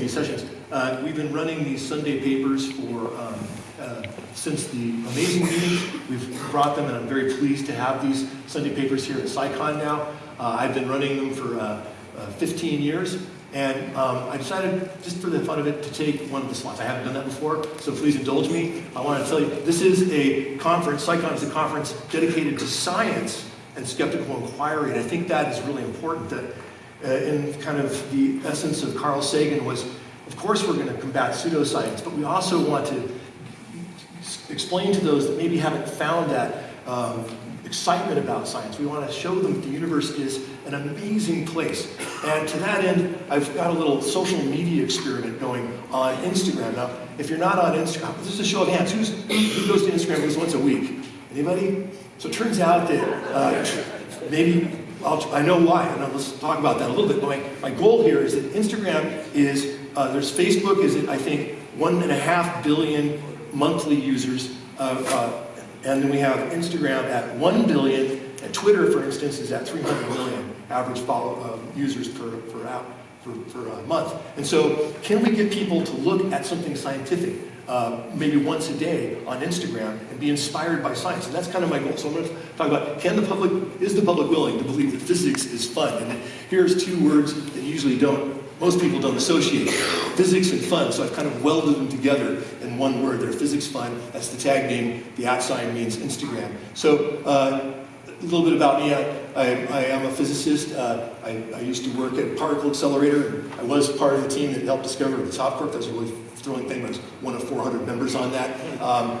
these sessions. Uh, we've been running these Sunday papers for um, uh, since the amazing meeting. We've brought them, and I'm very pleased to have these Sunday papers here at CSICon now. Uh, I've been running them for uh, uh, 15 years, and um, I decided, just for the fun of it, to take one of the slots. I haven't done that before, so please indulge me. I want to tell you, this is a conference, CSICon is a conference dedicated to science and skeptical inquiry, and I think that is really important that uh, in kind of the essence of Carl Sagan was, of course we're going to combat pseudoscience, but we also want to explain to those that maybe haven't found that um, excitement about science. We want to show them that the universe is an amazing place. And to that end, I've got a little social media experiment going on Instagram. Now, if you're not on Instagram, this is a show of hands. Who's, who goes to Instagram at least once a week? Anybody? So it turns out that uh, maybe I'll, i know why, and let's talk about that a little bit. My, my goal here is that Instagram is, uh, there's Facebook is, I think, one and a half billion monthly users, uh, uh, and then we have Instagram at 1 billion, and Twitter, for instance, is at 300 million average follow uh, users per, per, app, per, per uh, month. And so can we get people to look at something scientific? Uh, maybe once a day on Instagram and be inspired by science. And that's kind of my goal. So I'm going to talk about, can the public, is the public willing to believe that physics is fun? And here's two words that usually don't, most people don't associate. Physics and fun, so I've kind of welded them together in one word. They're physics fun, that's the tag name, the at sign means Instagram. So uh, a little bit about me, I, I, I am a physicist. Uh, I, I, used to work at Particle Accelerator. I was part of the team that helped discover the top quark. That's a really thrilling thing. Was one of 400 members on that. Um,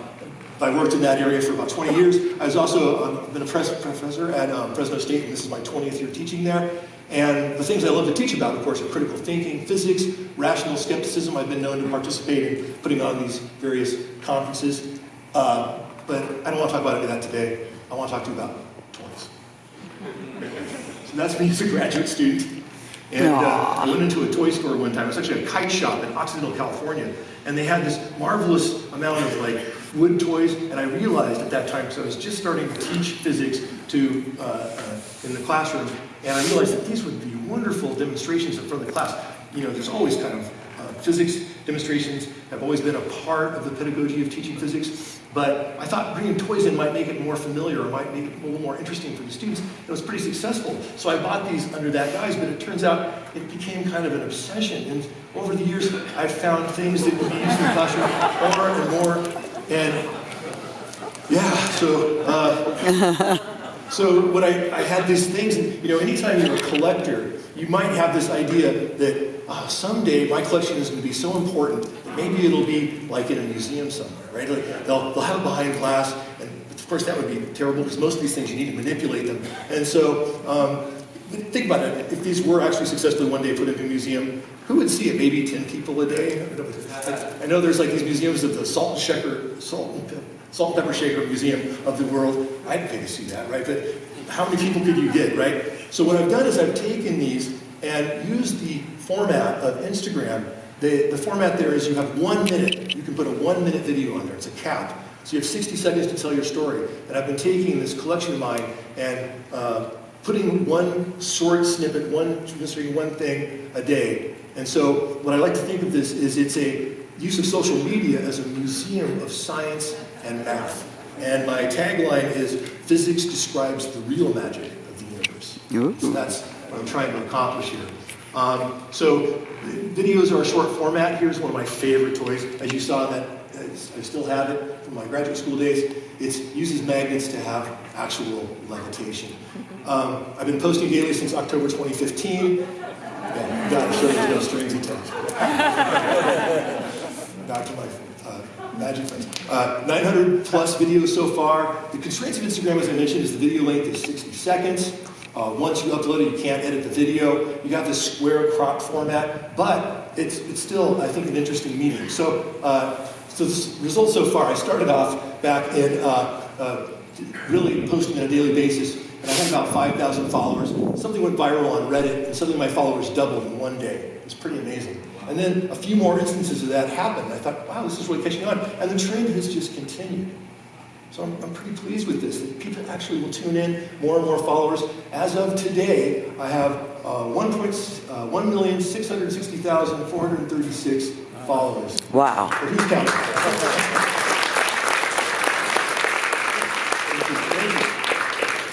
I worked in that area for about 20 years. I was also um, been a professor at um, Fresno State, and this is my 20th year teaching there. And the things I love to teach about, of course, are critical thinking, physics, rational skepticism. I've been known to participate in putting on these various conferences. Uh, but I don't want to talk about any of that today. I want to talk to you about toys. So that's me as a graduate student. And uh, I went into a toy store one time. It was actually a kite shop in Occidental, California. And they had this marvelous amount of like wood toys. And I realized at that time, because I was just starting to teach physics to uh, uh, in the classroom, and I realized that these would be wonderful demonstrations in front of the class. You know, there's always kind of uh, physics demonstrations have always been a part of the pedagogy of teaching physics. But I thought bringing toys in might make it more familiar or might make it a little more interesting for the students. It was pretty successful. So I bought these under that guise, but it turns out it became kind of an obsession. And over the years, I've found things that can be used in the classroom more and more. And yeah, so, uh, so when I, I had these things, and, you know, anytime you're a collector, you might have this idea that oh, someday my collection is going to be so important that maybe it'll be like in a museum somewhere, right? Like they'll, they'll have it behind glass, and of course that would be terrible because most of these things you need to manipulate them. And so, um, think about it, if these were actually successfully one day put into a museum, who would see it? Maybe 10 people a day? I know there's like these museums of the salt and shaker, salt and, salt and pepper shaker museum of the world. I'd pay to see that, right? But how many people could you get, right? So what I've done is I've taken these and used the format of Instagram. The, the format there is you have one minute. You can put a one minute video on there. It's a cap. So you have 60 seconds to tell your story. And I've been taking this collection of mine and uh, putting one short snippet, one, one thing a day. And so what I like to think of this is it's a use of social media as a museum of science and math. And my tagline is, physics describes the real magic of the universe. So that's what I'm trying to accomplish here. Um, so videos are a short format. Here's one of my favorite toys. As you saw that, I still have it from my graduate school days. It uses magnets to have actual levitation. Um, I've been posting daily since October 2015. Yeah, gotta show you no strings attached. Back to my uh, magic friends. Uh, 900 plus videos so far. The constraints of Instagram, as I mentioned, is the video length is 60 seconds. Uh, once you upload it, you can't edit the video. You got this square crop format, but it's, it's still, I think, an interesting medium. So, uh, so the results so far, I started off back in uh, uh, really posting on a daily basis, and I had about 5,000 followers. Something went viral on Reddit, and suddenly my followers doubled in one day. It's pretty amazing. And then a few more instances of that happened. I thought, wow, this is really catching on. And the trend has just continued. So I'm, I'm pretty pleased with this. That people actually will tune in, more and more followers. As of today, I have uh, 1. Uh, 1,660,436 followers. Wow. But who's counting?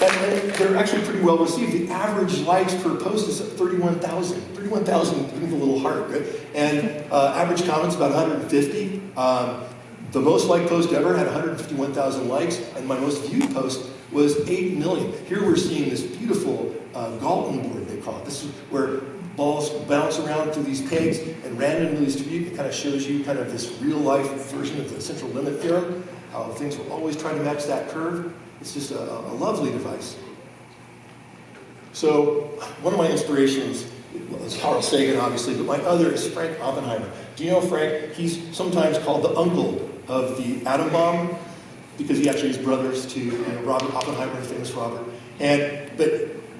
And and they're actually pretty well received. The average likes per post is 31,000. 31,000 with a little heart, right? And uh, average comments about 150. Um, the most liked post ever had 151,000 likes, and my most viewed post was 8 million. Here we're seeing this beautiful uh, Galton board, they call it. This is where balls bounce around through these pegs and randomly distribute. It kind of shows you kind of this real life version of the central limit theorem, how things will always try to match that curve. It's just a, a lovely device. So one of my inspirations is Carl Sagan, obviously, but my other is Frank Oppenheimer. Do you know Frank? He's sometimes called the uncle of the atom bomb because he actually is brothers to you know, Robert Oppenheimer, famous Robert. And but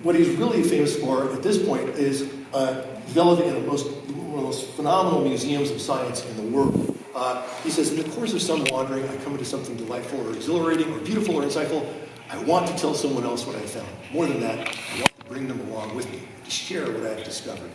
what he's really famous for at this point is uh, developing the most, one of the most phenomenal museums of science in the world. Uh, he says, in the course of some wandering, I come into something delightful or exhilarating or beautiful or insightful. I want to tell someone else what I found. More than that, I want to bring them along with me to share what I've discovered.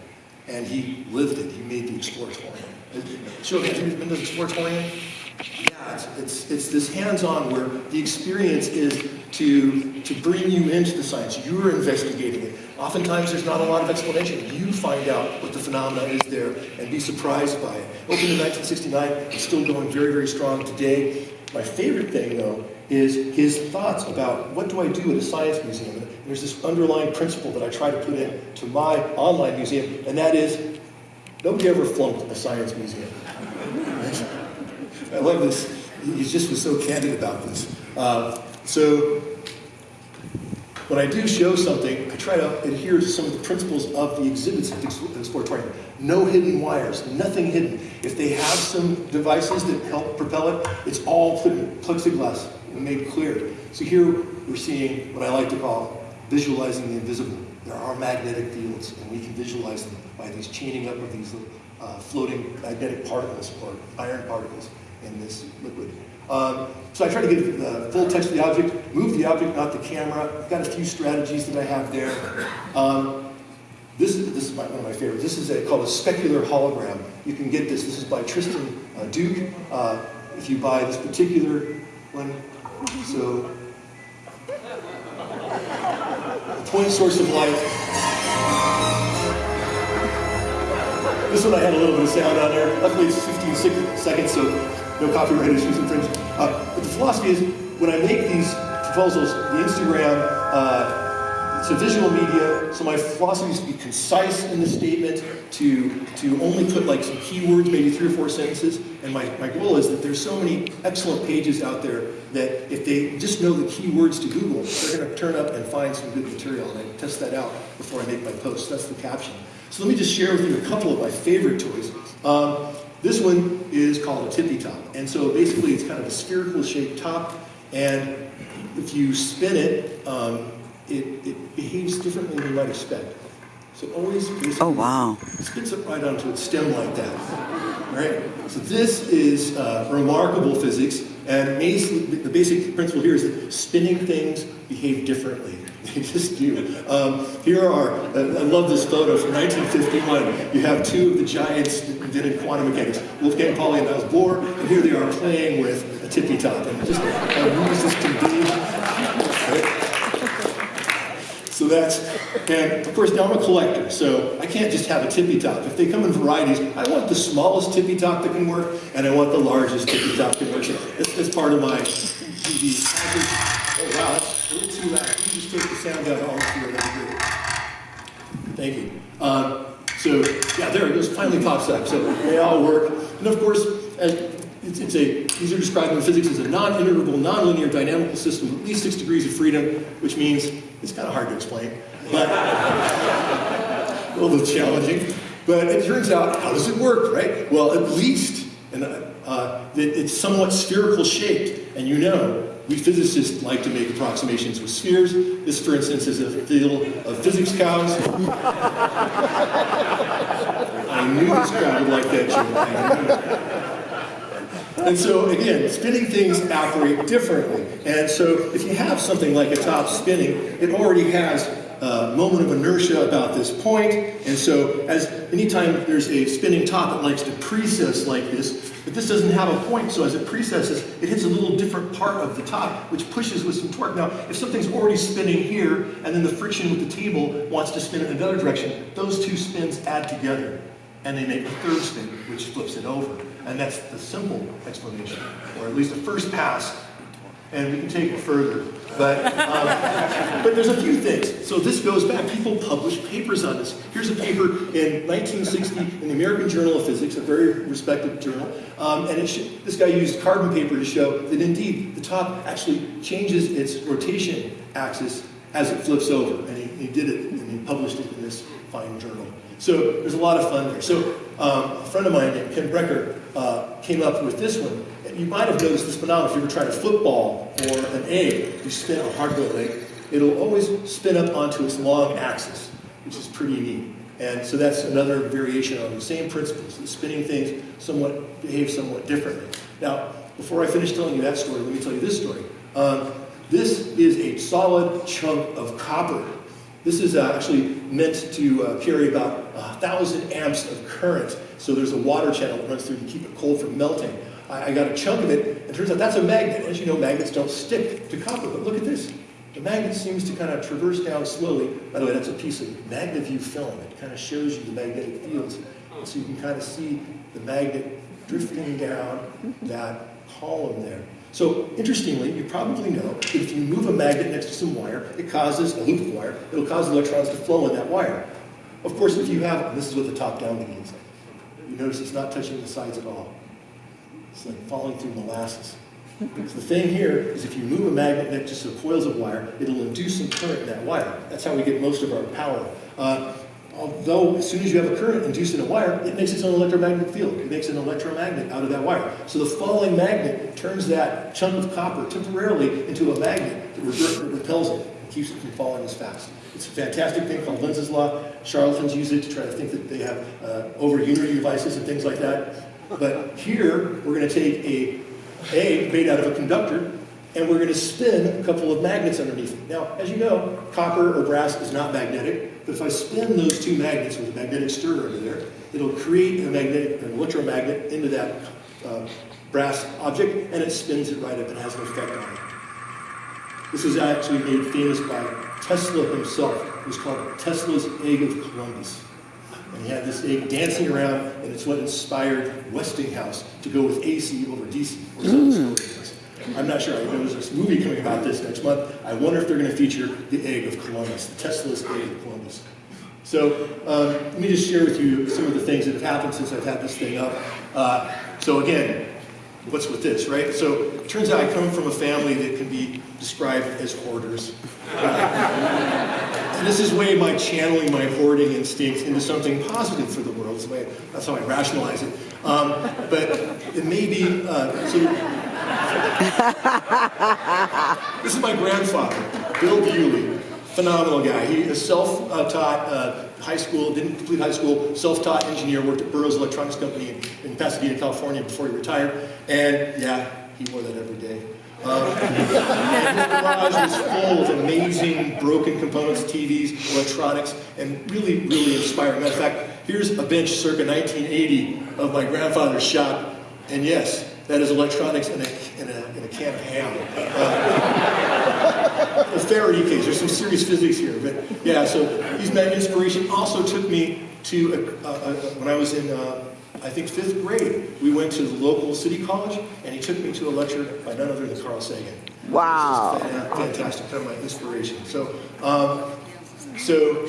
And he lived it. He made the Exploratorium. Show have you been to the Exploratorium? Yeah, it's, it's, it's this hands-on where the experience is to, to bring you into the science. You're investigating it. Oftentimes there's not a lot of explanation. You find out what the phenomena is there and be surprised by it. Opened in 1969, it's still going very, very strong today. My favorite thing, though, is his thoughts about what do I do at a science museum. And there's this underlying principle that I try to put into my online museum, and that is nobody ever flunked a science museum. I love this. He just was so candid about this. Uh, so when I do show something, I try to adhere to some of the principles of the exhibits at the Exploratorium. No hidden wires, nothing hidden. If they have some devices that help propel it, it's all plexiglass made clear. So here we're seeing what I like to call visualizing the invisible. There are magnetic fields, and we can visualize them by these chaining up of these uh, floating magnetic particles or iron particles in this liquid. Um, so I try to get the full text of the object, move the object, not the camera. I've got a few strategies that I have there. Um, this is, this is my, one of my favorites. This is a, called a specular hologram. You can get this. This is by Tristan uh, Duke. Uh, if you buy this particular one, so point source of light. This one I had a little bit of sound on there. Luckily it's 15 seconds, so no copyright issues infringed. Uh, but the philosophy is, when I make these proposals, the Instagram, uh, it's a visual media, so my philosophy is to be concise in the statement, to, to only put like some keywords, maybe three or four sentences, and my, my goal is that there's so many excellent pages out there that if they just know the keywords to Google, they're going to turn up and find some good material, and I test that out before I make my post. That's the caption. So let me just share with you a couple of my favorite toys. Um, this one is called a tippy top. And so basically it's kind of a spherical shaped top. And if you spin it, um, it, it, behaves differently than you might expect. So always oh, wow. spins it right onto its stem like that. Right? So this is uh, remarkable physics. And the basic principle here is that spinning things behave differently. They just do. Um, here are, uh, I love this photo from 1951. You have two of the giants that invented quantum mechanics, Wolfgang Pauli and Niels Bohr, and here they are playing with a tippy top. And just how this can be. Right? So that's, and of course now I'm a collector, so I can't just have a tippy top. If they come in varieties, I want the smallest tippy top that can work, and I want the largest tippy top that can work. That's, that's part of my, the oh wow, that's a little too loud. All. Thank you. Um, so, yeah, there it goes, finally pops up. So they all work. And of course, it's, it's, a, these are described in physics as a non-integrable, non-linear dynamical system with at least six degrees of freedom, which means it's kind of hard to explain, but a little challenging. But it turns out, how does it work, right? Well, at least and, uh, it's somewhat spherical shaped, and you know, we physicists like to make approximations with spheres. This, for instance, is a field of physics cows. I knew this crowd would like that joke. And so again, spinning things operate differently. And so if you have something like a top spinning, it already has moment of inertia about this. And so as anytime there's a spinning top, it likes to precess like this. But this doesn't have a point, so as it precesses, it hits a little different part of the top, which pushes with some torque. Now, if something's already spinning here, and then the friction with the table wants to spin in another direction, those two spins add together, and they make a third spin, which flips it over. And that's the simple explanation, or at least the first pass. And we can take it further. But, um, but there's a few things. So this goes back. People publish papers on this. Here's a paper in 1960 in the American Journal of Physics, a very respected journal. Um, and this guy used carbon paper to show that indeed the top actually changes its rotation axis as it flips over. And he, he did it, and he published it in this fine journal. So there's a lot of fun there. So um, a friend of mine named Ken Brecher came up with this one. You might have noticed this phenomenon if you were trying a football or an egg, you spin a hard-boiled egg, it'll always spin up onto its long axis, which is pretty neat. And so that's another variation on the same principles. The spinning things somewhat behave somewhat differently. Now, before I finish telling you that story, let me tell you this story. Um, this is a solid chunk of copper. This is uh, actually meant to uh, carry about a thousand amps of current. So there's a water channel that runs through to keep it cold from melting. I, I got a chunk of it, and turns out that's a magnet. As you know, magnets don't stick to copper, but look at this. The magnet seems to kind of traverse down slowly. By the way, that's a piece of MagnaView film. It kind of shows you the magnetic fields. And So you can kind of see the magnet drifting down that column there. So interestingly, you probably know if you move a magnet next to some wire, it causes a loop of wire, it'll cause electrons to flow in that wire. Of course, if you have, this is what the top-down means, you notice it's not touching the sides at all. It's like falling through molasses. Because the thing here is if you move a magnet next to some coils of wire, it'll induce some current in that wire. That's how we get most of our power. Uh, although as soon as you have a current induced in a wire, it makes its own electromagnetic field. It makes an electromagnet out of that wire. So the falling magnet turns that chunk of copper temporarily into a magnet that repels it keeps it from falling as fast. It's a fantastic thing called Lenz's law. Charlatans use it to try to think that they have uh, over unity devices and things like that. But here, we're going to take a egg made out of a conductor, and we're going to spin a couple of magnets underneath it. Now, as you know, copper or brass is not magnetic, but if I spin those two magnets with a magnetic stirrer under there, it'll create a magnetic, an electromagnet into that uh, brass object, and it spins it right up and has an effect on. This was actually made famous by Tesla himself. It was called Tesla's Egg of Columbus. And he had this egg dancing around, and it's what inspired Westinghouse to go with AC over DC. Mm. I'm not sure. I know there's a movie coming about this next month. I wonder if they're going to feature the egg of Columbus, the Tesla's egg of Columbus. So um, let me just share with you some of the things that have happened since I've had this thing up. Uh, so again, what's with this, right? So it turns out I come from a family that can be described as hoarders. and this is way my channeling my hoarding instinct into something positive for the world. Way, that's how I rationalize it. Um, but it may be, uh, so this is my grandfather, Bill Bewley. Phenomenal guy. He is self-taught uh, high school, didn't complete high school, self-taught engineer, worked at Burroughs Electronics Company in, Pasadena, California before he retired. And yeah, he wore that every day. Um, the garage was full of amazing broken components, TVs, electronics, and really, really inspiring. Matter of fact, here's a bench circa 1980 of my grandfather's shop, and yes, that is electronics in a, in a, a can of ham. Uh, a Faraday cage, there's some serious physics here, but yeah, so he's my inspiration. Also took me to, a, a, a, when I was in uh, I think fifth grade, we went to the local city college, and he took me to a lecture by none other than Carl Sagan. Wow. Fantastic, kind of my inspiration. So, um, so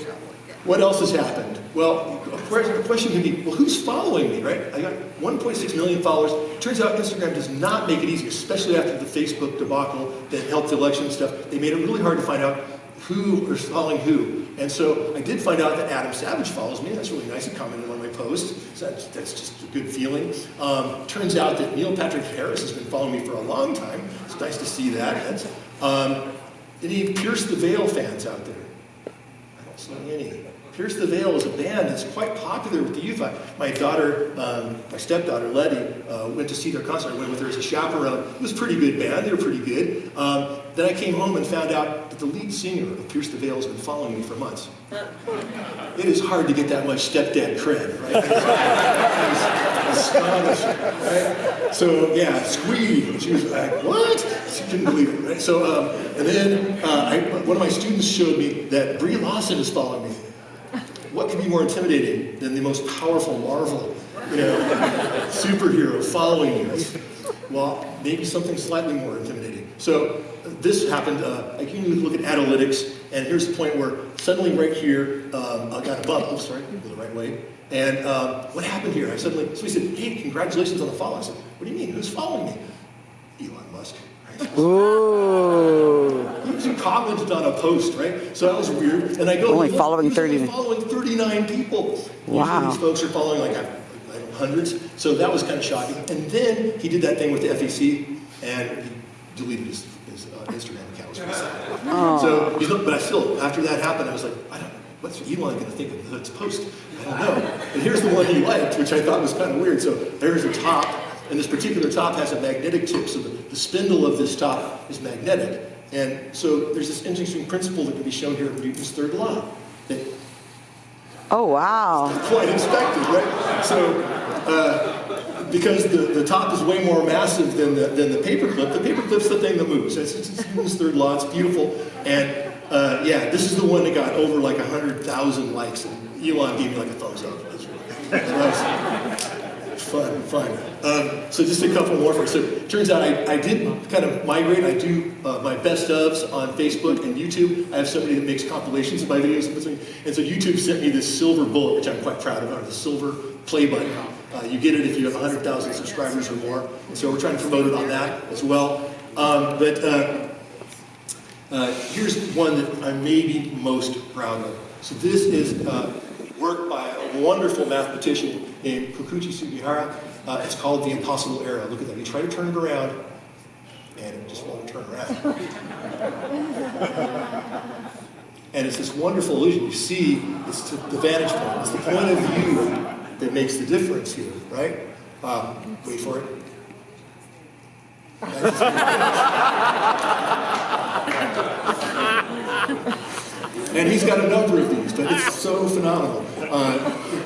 what else has happened? Well, the question can be, well, who's following me, right? I got 1.6 million followers. Turns out Instagram does not make it easy, especially after the Facebook debacle that helped the election stuff. They made it really hard to find out who is following who. And so I did find out that Adam Savage follows me. That's really nice. He commented on my post. So that's, that's just a good feeling. Um, turns out that Neil Patrick Harris has been following me for a long time. It's nice to see that. Um, any Pierce the Veil fans out there? I don't see any. Pierce the Veil is a band that's quite popular with the youth. I, my daughter, um, my stepdaughter, Letty, uh, went to see their concert. I went with her as a chaperone. It was a pretty good band. They were pretty good. Um, then I came home and found out that the lead singer of Pierce the Veil has been following me for months. It is hard to get that much stepdad cred, right? astonishing, right? So yeah, squeed. And she was like, what? She couldn't believe it, right? So, um, and then uh, I, one of my students showed me that Brie Larson is following me. What could be more intimidating than the most powerful Marvel, you know, superhero following you? Well, maybe something slightly more intimidating. So this happened, uh, I can look at analytics, and here's the point where suddenly right here, um, I got a bump, oops, sorry, go the right way, and um, what happened here? I suddenly, so he said, hey, congratulations on the follow. I said, what do you mean, who's following me? Elon Musk. Ooh. Commented on a post, right? So that was weird. And I go, Only "Look, following he's only 30. following 39 people. Wow. Usually these folks are following like hundreds. So that was kind of shocking. And then he did that thing with the FEC and he deleted his, his uh, Instagram account. Sad. So, not, but I still, after that happened, I was like, I don't know, what's Elon going to think of this post? I don't know. And here's the one he liked, which I thought was kind of weird. So there's a top, and this particular top has a magnetic tip, so the, the spindle of this top is magnetic. And so there's this interesting principle that can be shown here in Newton's third law that Oh, wow. quite expected, right? So, uh, because the, the top is way more massive than the, than the paperclip, the paperclip's the thing that moves. It's, it's, Newton's third law, it's beautiful. And uh, yeah, this is the one that got over like 100,000 likes. And Elon gave me like a thumbs up. That's really So that was fun, fun. Um, so just a couple more for. So it turns out I, I did kind of migrate. I do uh, my best ofs on Facebook and YouTube. I have somebody that makes compilations of my videos. And so YouTube sent me this silver bullet, which I'm quite proud of, or the silver play button. Uh, you get it if you have 100,000 subscribers or more. And so we're trying to promote it on that as well. Um, but uh, uh, here's one that I'm maybe most proud of. So this is uh, work by wonderful mathematician named Kokichi Sugihara. Uh, it's called the impossible arrow. Look at that. You try to turn it around, and it just won't turn around. and it's this wonderful illusion. You see, it's the vantage point. It's the point of view that makes the difference here, right? Um, wait for it. And he's got a number of these, but it's so phenomenal. Uh,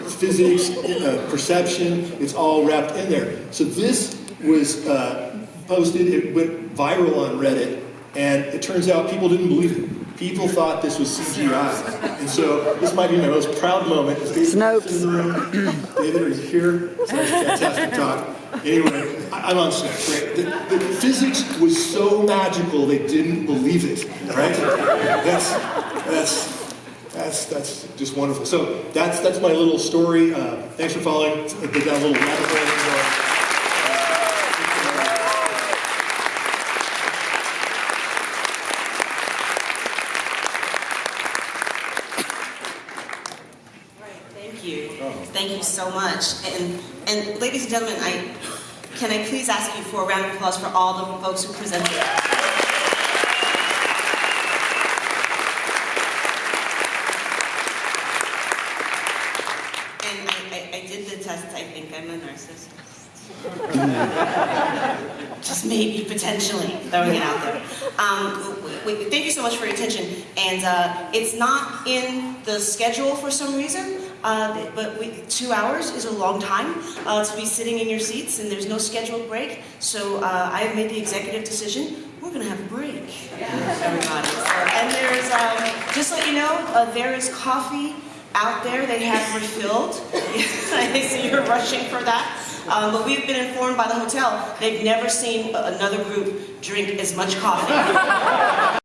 physics, uh, perception, it's all wrapped in there. So this was uh, posted, it went viral on Reddit, and it turns out people didn't believe it. People thought this was CGI. And so this might be my most proud moment. David Snopes. in the room. David, are you here? It's a fantastic talk. Anyway, I'm on Snopes, right? The, the physics was so magical they didn't believe it, right? That's, that's, that's, that's just wonderful. So that's, that's my little story. Uh, thanks for following. A little rabbit hole. Right, Thank you. Thank you so much. And, and ladies and gentlemen, I, can I please ask you for a round of applause for all the folks who presented? And I, I, I did the test, I think I'm a narcissist. Just maybe, potentially, throwing it out there. Um, we, we- thank you so much for your attention. And uh, it's not in the schedule for some reason, uh, but we, two hours is a long time uh, to be sitting in your seats, and there's no scheduled break. So uh, I have made the executive decision. We're going to have a break, everybody. And there's, um, just let you know, uh, there is coffee out there. They have refilled. I see you're rushing for that. Um, but we've been informed by the hotel they've never seen another group drink as much coffee